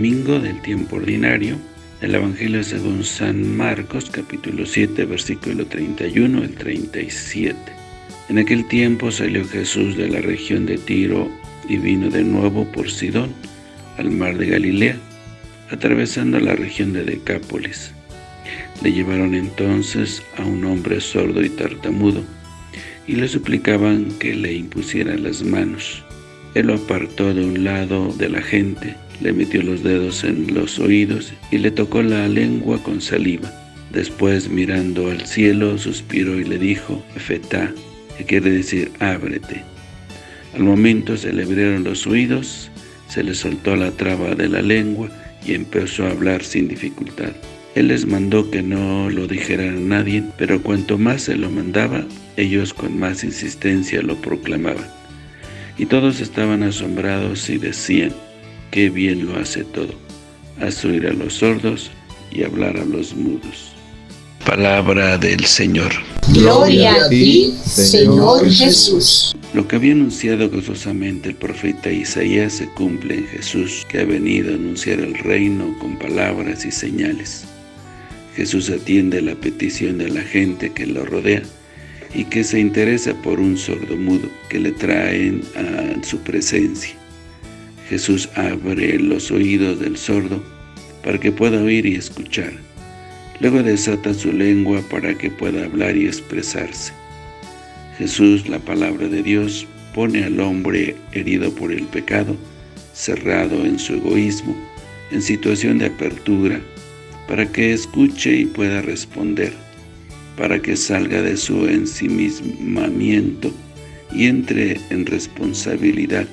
domingo del tiempo ordinario, el Evangelio según San Marcos, capítulo 7, versículo 31 al 37. En aquel tiempo salió Jesús de la región de Tiro y vino de nuevo por Sidón, al mar de Galilea, atravesando la región de Decápolis. Le llevaron entonces a un hombre sordo y tartamudo, y le suplicaban que le impusieran las manos. Él lo apartó de un lado de la gente, le metió los dedos en los oídos y le tocó la lengua con saliva. Después, mirando al cielo, suspiró y le dijo, Efetá, que quiere decir, ábrete. Al momento se le abrieron los oídos, se le soltó la traba de la lengua y empezó a hablar sin dificultad. Él les mandó que no lo dijeran a nadie, pero cuanto más se lo mandaba, ellos con más insistencia lo proclamaban. Y todos estaban asombrados y decían, qué bien lo hace todo, hace oír a los sordos y hablar a los mudos. Palabra del Señor. Gloria a ti, Señor Jesús. Lo que había anunciado gozosamente el profeta Isaías se cumple en Jesús, que ha venido a anunciar el reino con palabras y señales. Jesús atiende la petición de la gente que lo rodea, y que se interesa por un sordo mudo que le traen a su presencia. Jesús abre los oídos del sordo para que pueda oír y escuchar. Luego desata su lengua para que pueda hablar y expresarse. Jesús, la palabra de Dios, pone al hombre herido por el pecado, cerrado en su egoísmo, en situación de apertura, para que escuche y pueda responder para que salga de su ensimismamiento y entre en responsabilidad,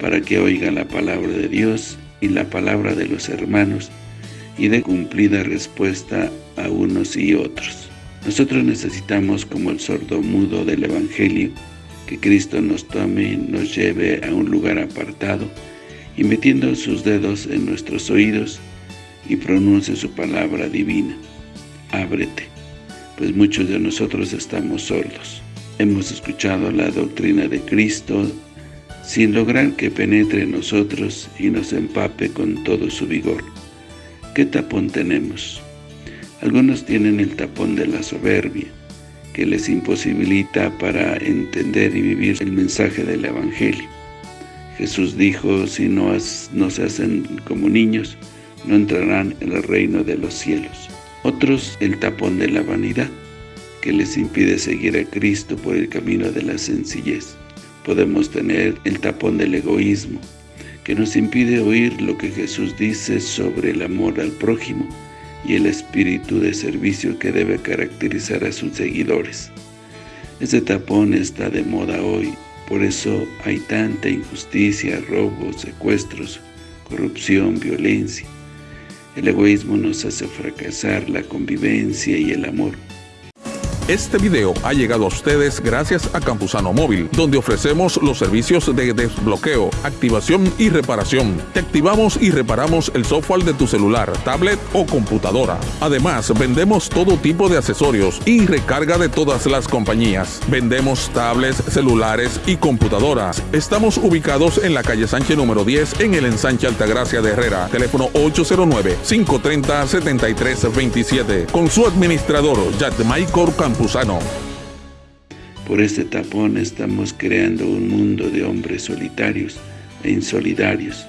para que oiga la palabra de Dios y la palabra de los hermanos, y dé cumplida respuesta a unos y otros. Nosotros necesitamos, como el sordo mudo del Evangelio, que Cristo nos tome y nos lleve a un lugar apartado, y metiendo sus dedos en nuestros oídos, y pronuncie su palabra divina. Ábrete pues muchos de nosotros estamos sordos. Hemos escuchado la doctrina de Cristo sin lograr que penetre en nosotros y nos empape con todo su vigor. ¿Qué tapón tenemos? Algunos tienen el tapón de la soberbia, que les imposibilita para entender y vivir el mensaje del Evangelio. Jesús dijo, si no, no se hacen como niños, no entrarán en el reino de los cielos. Otros el tapón de la vanidad, que les impide seguir a Cristo por el camino de la sencillez. Podemos tener el tapón del egoísmo, que nos impide oír lo que Jesús dice sobre el amor al prójimo y el espíritu de servicio que debe caracterizar a sus seguidores. Ese tapón está de moda hoy, por eso hay tanta injusticia, robos, secuestros, corrupción, violencia. El egoísmo nos hace fracasar la convivencia y el amor. Este video ha llegado a ustedes gracias a Campusano Móvil, donde ofrecemos los servicios de desbloqueo, activación y reparación. Te activamos y reparamos el software de tu celular, tablet o computadora. Además, vendemos todo tipo de accesorios y recarga de todas las compañías. Vendemos tablets, celulares y computadoras. Estamos ubicados en la calle Sánchez número 10 en el ensanche Altagracia de Herrera. Teléfono 809-530-7327. Con su administrador, Jack Michael Campos. Por este tapón estamos creando un mundo de hombres solitarios e insolidarios,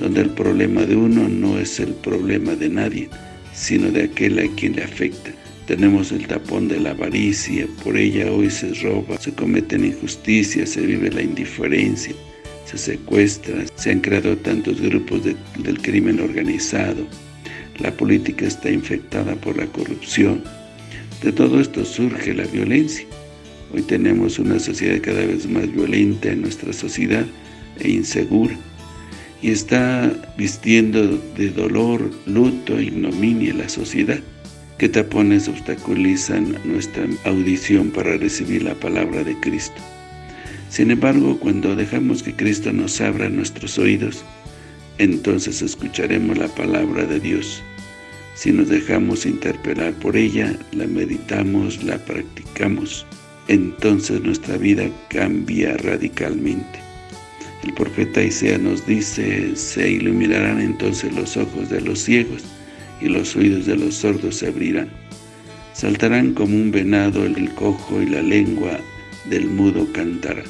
donde el problema de uno no es el problema de nadie, sino de aquel a quien le afecta. Tenemos el tapón de la avaricia, por ella hoy se roba, se cometen injusticias, se vive la indiferencia, se secuestra, se han creado tantos grupos del crimen organizado, la política está infectada por la corrupción, de todo esto surge la violencia. Hoy tenemos una sociedad cada vez más violenta en nuestra sociedad e insegura y está vistiendo de dolor, luto e ignominia la sociedad. ¿Qué tapones obstaculizan nuestra audición para recibir la palabra de Cristo? Sin embargo, cuando dejamos que Cristo nos abra nuestros oídos, entonces escucharemos la palabra de Dios si nos dejamos interpelar por ella, la meditamos, la practicamos, entonces nuestra vida cambia radicalmente. El profeta Isaías nos dice, se iluminarán entonces los ojos de los ciegos y los oídos de los sordos se abrirán. Saltarán como un venado el cojo y la lengua del mudo cantará.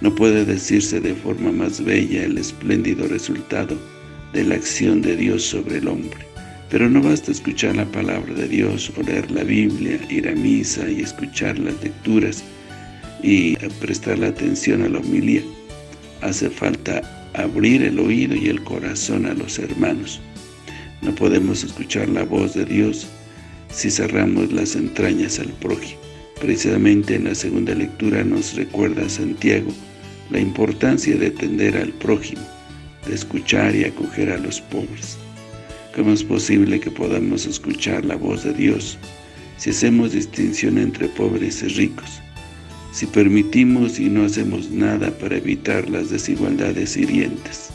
No puede decirse de forma más bella el espléndido resultado de la acción de Dios sobre el hombre. Pero no basta escuchar la palabra de Dios leer la Biblia, ir a misa y escuchar las lecturas y prestar la atención a la homilía. Hace falta abrir el oído y el corazón a los hermanos. No podemos escuchar la voz de Dios si cerramos las entrañas al prójimo. Precisamente en la segunda lectura nos recuerda Santiago la importancia de atender al prójimo, de escuchar y acoger a los pobres. ¿Cómo es posible que podamos escuchar la voz de Dios si hacemos distinción entre pobres y ricos? Si permitimos y no hacemos nada para evitar las desigualdades hirientes.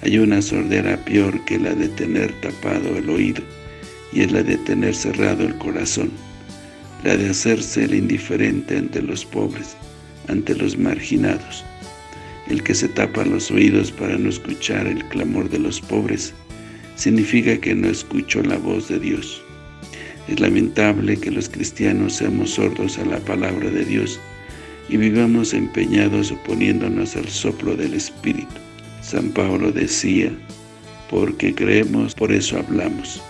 Hay una sordera peor que la de tener tapado el oído, y es la de tener cerrado el corazón, la de hacerse el indiferente ante los pobres, ante los marginados. El que se tapa los oídos para no escuchar el clamor de los pobres, significa que no escuchó la voz de Dios. Es lamentable que los cristianos seamos sordos a la palabra de Dios y vivamos empeñados oponiéndonos al soplo del Espíritu. San Pablo decía, porque creemos, por eso hablamos.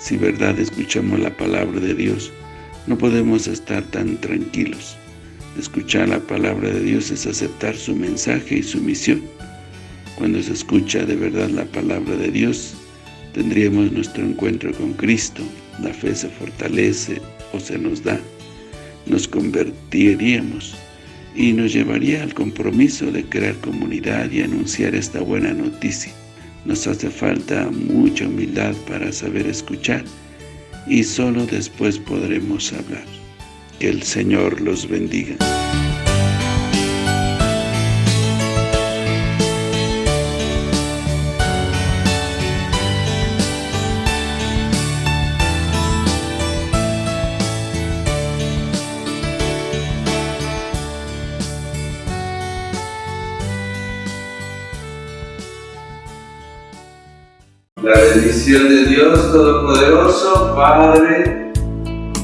Si verdad escuchamos la palabra de Dios, no podemos estar tan tranquilos. Escuchar la palabra de Dios es aceptar su mensaje y su misión. Cuando se escucha de verdad la palabra de Dios, tendríamos nuestro encuentro con Cristo, la fe se fortalece o se nos da, nos convertiríamos y nos llevaría al compromiso de crear comunidad y anunciar esta buena noticia. Nos hace falta mucha humildad para saber escuchar y solo después podremos hablar. Que el Señor los bendiga. La bendición de Dios Todopoderoso, Padre,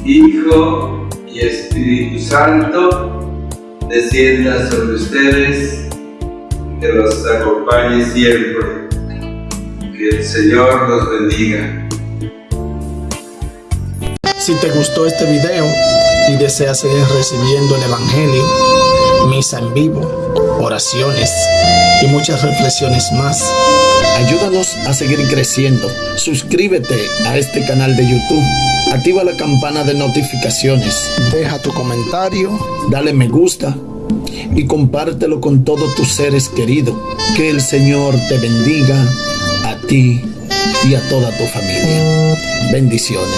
Hijo y Espíritu Santo, descienda sobre ustedes, que los acompañe siempre. Que el Señor los bendiga. Si te gustó este video y deseas seguir recibiendo el Evangelio, misa en vivo, oraciones y muchas reflexiones más, Ayúdanos a seguir creciendo. Suscríbete a este canal de YouTube. Activa la campana de notificaciones. Deja tu comentario. Dale me gusta. Y compártelo con todos tus seres queridos. Que el Señor te bendiga a ti y a toda tu familia. Bendiciones.